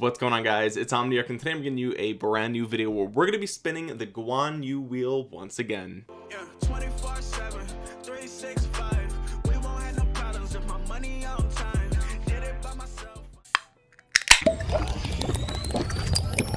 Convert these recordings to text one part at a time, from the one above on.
what's going on guys? It's omniarch and today i'm giving you a brand new video where we're going to be spinning the guan yu wheel once again. Yeah, 24 7 365 we no problems if my money on time. Did it by myself.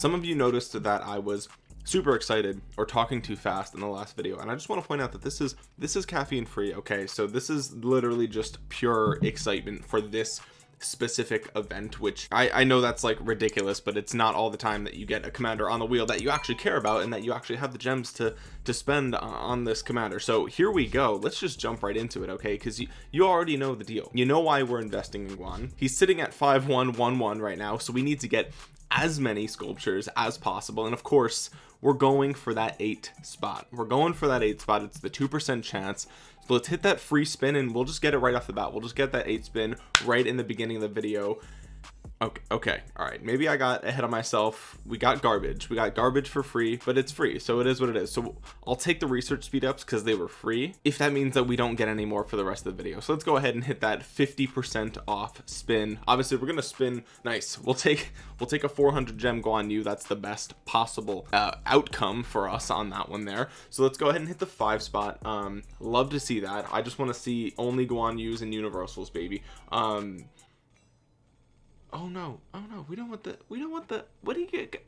Some of you noticed that i was super excited or talking too fast in the last video and I just want to point out that this is this is caffeine free okay? So this is literally just pure excitement for this specific event which I, I know that's like ridiculous but it's not all the time that you get a commander on the wheel that you actually care about and that you actually have the gems to to spend on this commander. So here we go. Let's just jump right into it okay? Because you you already know the deal. You know why we're investing in Guan. He's sitting at 5111 right now so we need to get as many sculptures as possible. And of course we're going for that eight spot. We're going for that eight spot. It's the two percent chance. So let's hit that free spin and we'll just get it right off the bat. We'll just get that eight spin right in the beginning of the video okay okay all right. Maybe i got ahead of myself. We got garbage. We got garbage for free but it's free so it is what it is. So i'll take the research speed ups because they were free if that means that we don't get any more for the rest of the video. So let's go ahead and hit that 50 percent off spin. Obviously we're gonna spin nice. We'll take we'll take a 400 gem Guan Yu that's the best possible uh, outcome for us on that one there. So let's go ahead and hit the five spot. Um love to see that. I just want to see only Guan Yus and universals baby. Um oh no. Oh no. We don't want the we don't want the what do you get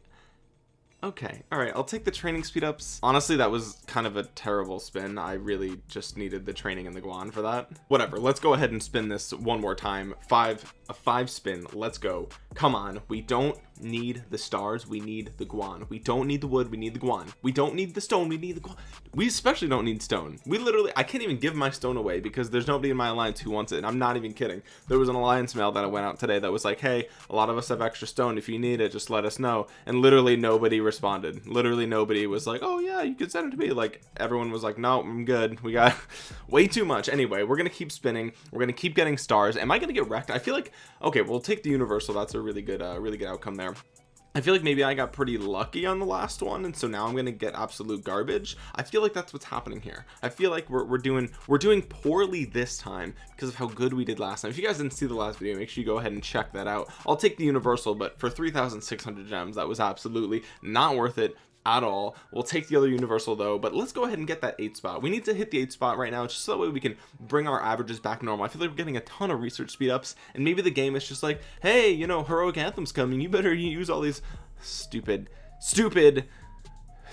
okay all right i'll take the training speed ups. Honestly that was kind of a terrible spin. I really just needed the training in the guan for that. Whatever let's go ahead and spin this one more time. Five a five spin let's go. Come on we don't need the stars we need the guan. We don't need the wood we need the guan. We don't need the stone we need the guan. We especially don't need stone. We literally i can't even give my stone away because there's nobody in my alliance who wants it and i'm not even kidding. There was an alliance mail that i went out today that was like hey a lot of us have extra stone. If you need it just let us know. And literally nobody responded. Literally nobody was like oh yeah you can send it to me. Like everyone was like no i'm good. We got way too much. Anyway we're gonna keep spinning. We're gonna keep getting stars. Am i gonna get wrecked? I feel like okay we'll take the universal. That's a really good uh really good outcome there I feel like maybe I got pretty lucky on the last one and so now I'm gonna get absolute garbage. I feel like that's what's happening here. I feel like we're, we're doing we're doing poorly this time because of how good we did last time. If you guys didn't see the last video make sure you go ahead and check that out. I'll take the universal but for 3,600 gems that was absolutely not worth it at all. We'll take the other universal though but let's go ahead and get that eight spot. We need to hit the eight spot right now just so that way we can bring our averages back normal. I feel like we're getting a ton of research speed ups and maybe the game is just like hey you know heroic anthem's coming. You better use all these stupid stupid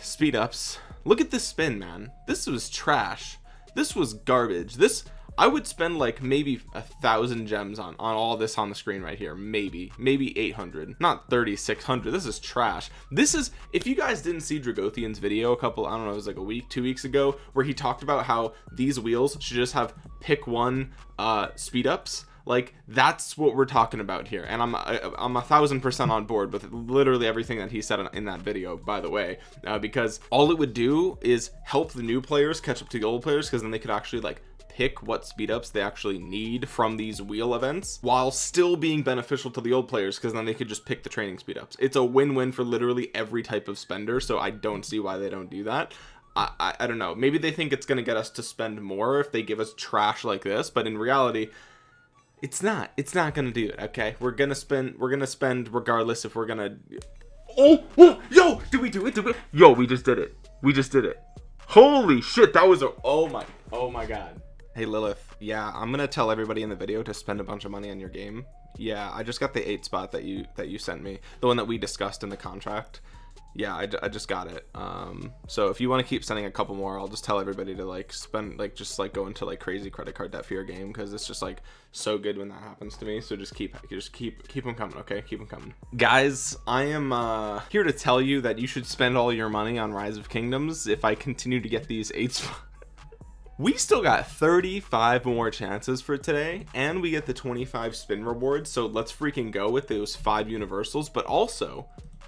speed ups. Look at this spin man. This was trash. This was garbage. This I would spend like maybe a thousand gems on on all this on the screen right here. Maybe maybe 800 not 3600 this is trash. This is if you guys didn't see Dragothian's video a couple I don't know it was like a week two weeks ago where he talked about how these wheels should just have pick one uh speed ups like that's what we're talking about here. And i'm i'm a thousand percent on board with literally everything that he said in that video by the way uh, because all it would do is help the new players catch up to the old players because then they could actually like pick what speed ups they actually need from these wheel events while still being beneficial to the old players because then they could just pick the training speed ups. It's a win-win for literally every type of spender so I don't see why they don't do that. I, I, I don't know. Maybe they think it's gonna get us to spend more if they give us trash like this but in reality it's not. It's not gonna do it okay? We're gonna spend we're gonna spend regardless if we're gonna oh, oh yo did we do it? Did we yo we just did it. We just did it. Holy shit that was a oh my oh my god hey lilith. Yeah i'm gonna tell everybody in the video to spend a bunch of money on your game. Yeah i just got the eight spot that you that you sent me. The one that we discussed in the contract. Yeah I, I just got it. Um so if you want to keep sending a couple more i'll just tell everybody to like spend like just like go into like crazy credit card debt for your game because it's just like so good when that happens to me. So just keep just keep keep them coming okay? Keep them coming. Guys i am uh here to tell you that you should spend all your money on rise of kingdoms if i continue to get these eight spots we still got 35 more chances for today and we get the 25 spin reward so let's freaking go with those five universals but also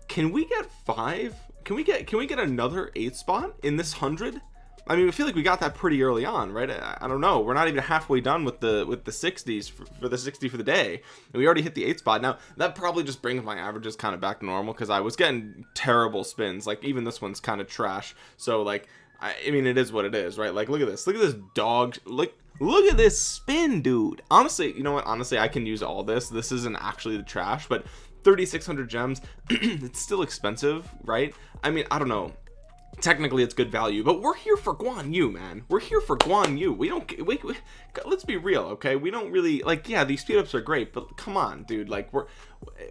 can we get five can we get can we get another eight spot in this hundred I mean, I feel like we got that pretty early on, right? I, I, don't know. We're not even halfway done with the with the 60s for, for the 60 for the day. And we already hit the eight spot. Now that probably just brings my averages kind of back to normal because I was getting terrible spins. Like even this one's kind of trash. So like I, I mean, it is what it is, right? Like, look at this. Look at this dog. Look, look at this spin, dude. Honestly, you know what? Honestly, I can use all this. This isn't actually the trash, but 3600 gems it's still expensive right I mean I don't know technically it's good value but we're here for Guan Yu man. We're here for Guan Yu. We don't we, we, let's be real okay? We don't really like yeah these speed ups are great but come on dude. Like we're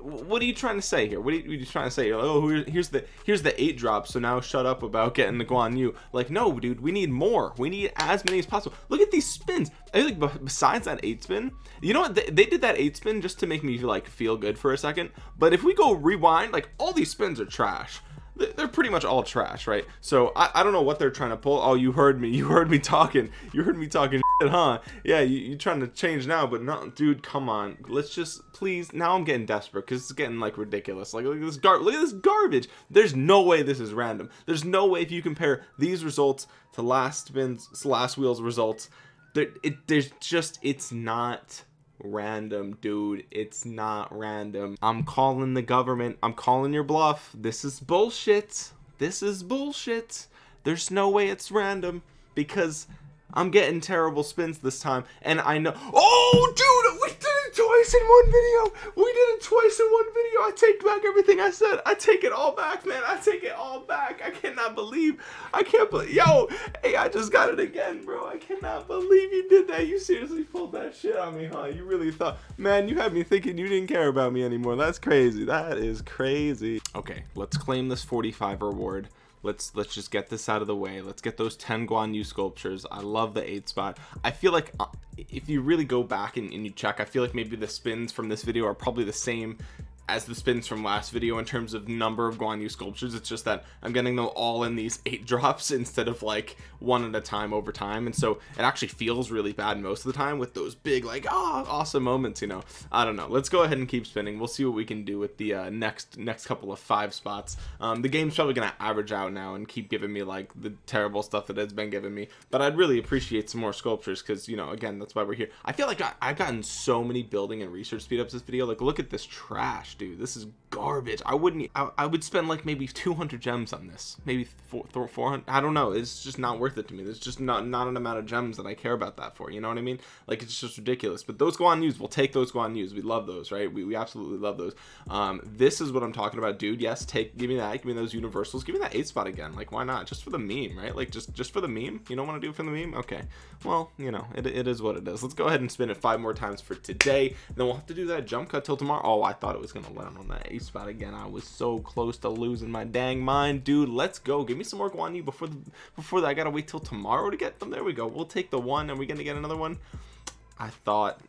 what are you trying to say here? What are you, trying to say oh here's the here's the eight drop so now shut up about getting the Guan Yu. Like no dude we need more. We need as many as possible. Look at these spins. I think besides that eight spin you know what? They, they did that eight spin just to make me like feel good for a second but if we go rewind like all these spins are trash they're pretty much all trash right? So I, I don't know what they're trying to pull. Oh you heard me. You heard me talking. You heard me talking shit, huh? Yeah you, you're trying to change now but not dude come on. Let's just please now I'm getting desperate because it's getting like ridiculous. Like look at this gar look at this garbage. There's no way this is random. There's no way if you compare these results to last spins last wheels results there it there's just it's not random dude. It's not random. I'm calling the government. I'm calling your bluff. This is bullshit. This is bullshit. There's no way it's random because i'm getting terrible spins this time and i know oh dude twice in one video. We did it twice in one video. I take back everything i said. I take it all back man. I take it all back. I cannot believe i can't believe yo hey i just got it again bro. I cannot believe you did that. You seriously pulled that shit on me huh? You really thought man you had me thinking you didn't care about me anymore. That's crazy. That is crazy. Okay let's claim this 45 reward let's let's just get this out of the way. Let's get those 10 Guan Yu sculptures. I love the eight spot. I feel like uh, if you really go back and, and you check I feel like maybe the spins from this video are probably the same as the spins from last video in terms of number of Guan Yu sculptures it's just that I'm getting them all in these eight drops instead of like one at a time over time. And so it actually feels really bad most of the time with those big like oh awesome moments you know. I don't know. Let's go ahead and keep spinning. We'll see what we can do with the uh, next next couple of five spots. Um, the game's probably gonna average out now and keep giving me like the terrible stuff that it's been giving me. But I'd really appreciate some more sculptures because you know again that's why we're here. I feel like I, I've gotten so many building and research speed ups this video. Like look at this trash dude. This is garbage. I wouldn't I, I would spend like maybe 200 gems on this. Maybe 400 I don't know. It's just not worth it to me. There's just not not an amount of gems that I care about that for you know what I mean? Like it's just ridiculous. But those Guan Yus we'll take those Guan Yus we love those right? We, we absolutely love those. Um this is what I'm talking about dude. Yes take give me that. Give me those universals. Give me that eight spot again. Like why not? Just for the meme right? Like just just for the meme? You don't want to do it for the meme? Okay. Well you know it, it is what it is. Let's go ahead and spin it five more times for today. Then we'll have to do that jump cut till tomorrow. Oh I thought it was gonna land on that eight spot again. I was so close to losing my dang mind dude. Let's go. Give me some more Guan Yu before the before that. I gotta wait till tomorrow to get them. There we go. We'll take the one. And we gonna get another one? I thought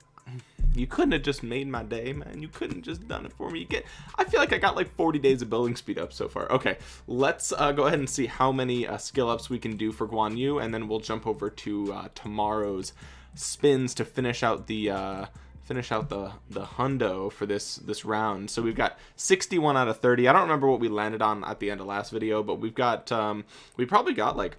you couldn't have just made my day man. You couldn't just done it for me. You get I feel like I got like 40 days of building speed up so far. Okay. Let's uh, go ahead and see how many uh, skill ups we can do for Guan Yu and then we'll jump over to uh, tomorrow's spins to finish out the uh, finish out the the hundo for this this round. So we've got 61 out of 30 I don't remember what we landed on at the end of last video but we've got um we probably got like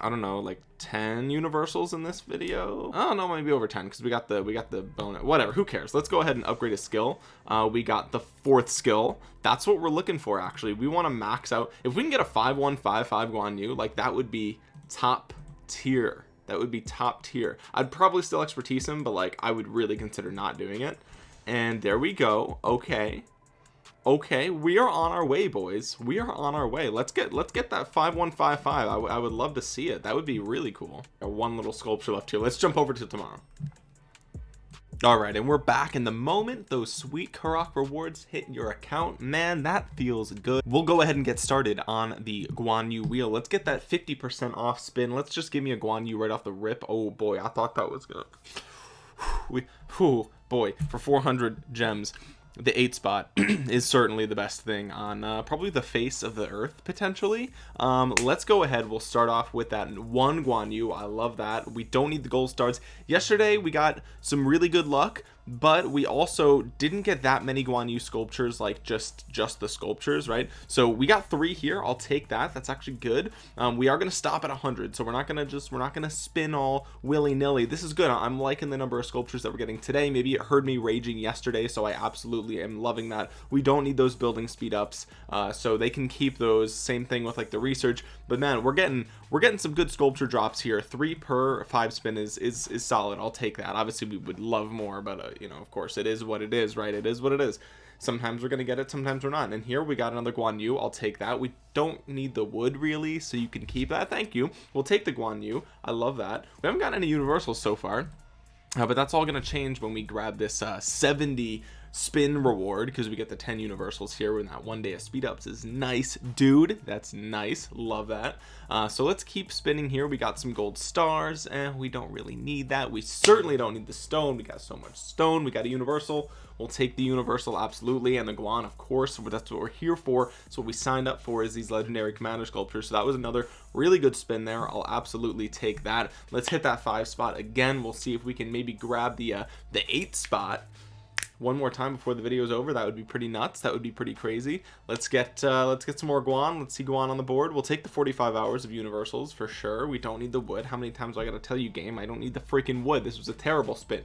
I don't know like 10 universals in this video. Oh no maybe over 10 because we got the we got the bonus whatever who cares? Let's go ahead and upgrade a skill. Uh, we got the fourth skill. That's what we're looking for actually. We want to max out. If we can get a 5155 Guan Yu like that would be top tier that would be top tier. I'd probably still expertise him but like I would really consider not doing it. And there we go. Okay. Okay. We are on our way boys. We are on our way. Let's get let's get that 5155 I, I would love to see it. That would be really cool. One little sculpture left here. Let's jump over to tomorrow all right and we're back in the moment. Those sweet Karak rewards hit your account. Man that feels good. We'll go ahead and get started on the Guan Yu wheel. Let's get that 50 percent off spin. Let's just give me a Guan Yu right off the rip. Oh boy I thought that was gonna we whew, boy for 400 gems the eight spot is certainly the best thing on uh, probably the face of the earth potentially. Um, let's go ahead. We'll start off with that one Guan Yu. I love that. We don't need the gold stars. Yesterday we got some really good luck but we also didn't get that many Guan Yu sculptures like just just the sculptures right? So we got three here. I'll take that. That's actually good. Um, we are going to stop at 100 so we're not going to just we're not going to spin all willy-nilly. This is good. I'm liking the number of sculptures that we're getting today. Maybe it heard me raging yesterday so I absolutely am loving that. We don't need those building speed ups uh, so they can keep those. Same thing with like the research. But man we're getting we're getting some good sculpture drops here. Three per five spin is is, is solid. I'll take that. Obviously we would love more but uh, you know of course it is what it is right? It is what it is. Sometimes we're gonna get it sometimes we're not. And here we got another Guan Yu. I'll take that. We don't need the wood really so you can keep that. Thank you. We'll take the Guan Yu. I love that. We haven't gotten any universals so far uh, but that's all going to change when we grab this uh, 70 spin reward because we get the 10 universals here when that one day of speed ups is nice dude. That's nice. Love that. Uh, so let's keep spinning here. We got some gold stars and we don't really need that. We certainly don't need the stone. We got so much stone. We got a universal. We'll take the universal absolutely and the guan of course. That's what we're here for. So what we signed up for is these legendary commander sculptures. So that was another really good spin there. I'll absolutely take that. Let's hit that five spot again. We'll see if we can maybe grab the uh, the eight spot one more time before the video is over. That would be pretty nuts. That would be pretty crazy. Let's get uh let's get some more guan. Let's see guan on the board. We'll take the 45 hours of universals for sure. We don't need the wood. How many times do i gotta tell you game? I don't need the freaking wood. This was a terrible spin.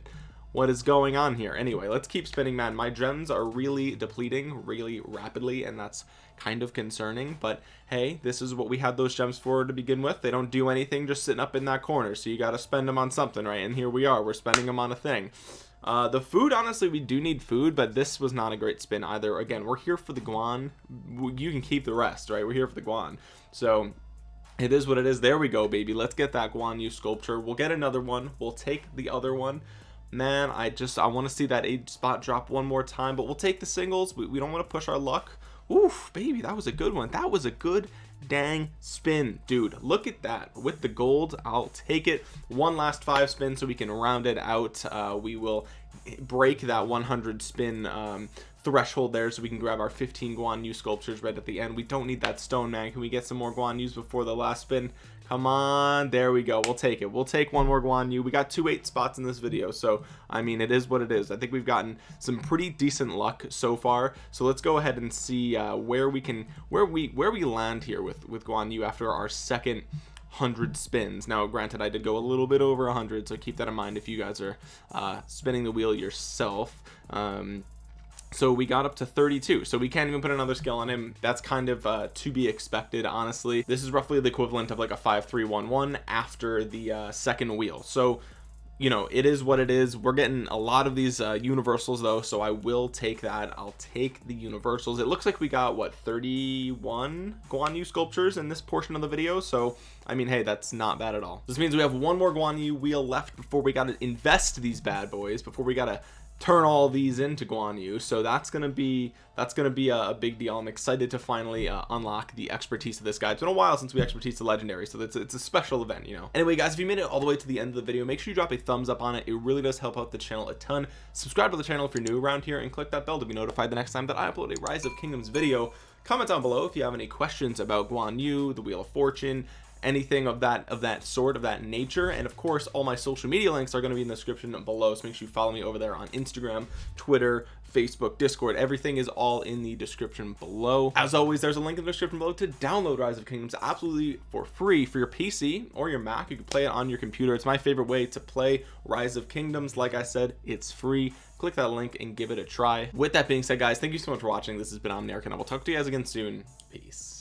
What is going on here? Anyway let's keep spinning man. My gems are really depleting really rapidly and that's kind of concerning but hey this is what we had those gems for to begin with. They don't do anything just sitting up in that corner. So you got to spend them on something right? And here we are. We're spending them on a thing uh, the food honestly we do need food but this was not a great spin either. Again we're here for the guan. You can keep the rest right? We're here for the guan. So it is what it is. There we go baby. Let's get that guan yu sculpture. We'll get another one. We'll take the other one. Man I just I want to see that eight spot drop one more time but we'll take the singles. We, we don't want to push our luck. Oof, baby that was a good one. That was a good dang spin dude. Look at that. With the gold I'll take it. One last five spin so we can round it out. Uh, we will break that 100 spin um, threshold there so we can grab our 15 Guan Yu sculptures right at the end. We don't need that stone man. Can we get some more Guan Yus before the last spin come on there we go. We'll take it. We'll take one more Guan Yu. We got two eight spots in this video so I mean it is what it is. I think we've gotten some pretty decent luck so far. So let's go ahead and see uh, where we can where we where we land here with with Guan Yu after our second 100 spins. Now granted I did go a little bit over 100 so keep that in mind if you guys are uh, spinning the wheel yourself. Um, so we got up to 32 so we can't even put another skill on him. That's kind of uh, to be expected honestly. This is roughly the equivalent of like a 5311 after the uh, second wheel. So you know it is what it is. We're getting a lot of these uh, universals though so I will take that. I'll take the universals. It looks like we got what 31 Guan Yu sculptures in this portion of the video. So I mean hey that's not bad at all. This means we have one more Guan Yu wheel left before we got to invest these bad boys before we got to turn all these into Guan Yu so that's gonna be that's gonna be a, a big deal. I'm excited to finally uh, unlock the expertise of this guy. It's been a while since we expertise the legendary so it's, it's a special event you know. Anyway guys if you made it all the way to the end of the video make sure you drop a thumbs up on it. It really does help out the channel a ton. Subscribe to the channel if you're new around here and click that bell to be notified the next time that I upload a rise of kingdoms video. Comment down below if you have any questions about Guan Yu the wheel of fortune anything of that of that sort of that nature. And of course all my social media links are going to be in the description below so make sure you follow me over there on Instagram Twitter Facebook Discord. Everything is all in the description below. As always there's a link in the description below to download Rise of Kingdoms absolutely for free for your PC or your Mac. You can play it on your computer. It's my favorite way to play Rise of Kingdoms. Like I said it's free. Click that link and give it a try. With that being said guys thank you so much for watching. This has been Omniarch and I will talk to you guys again soon. Peace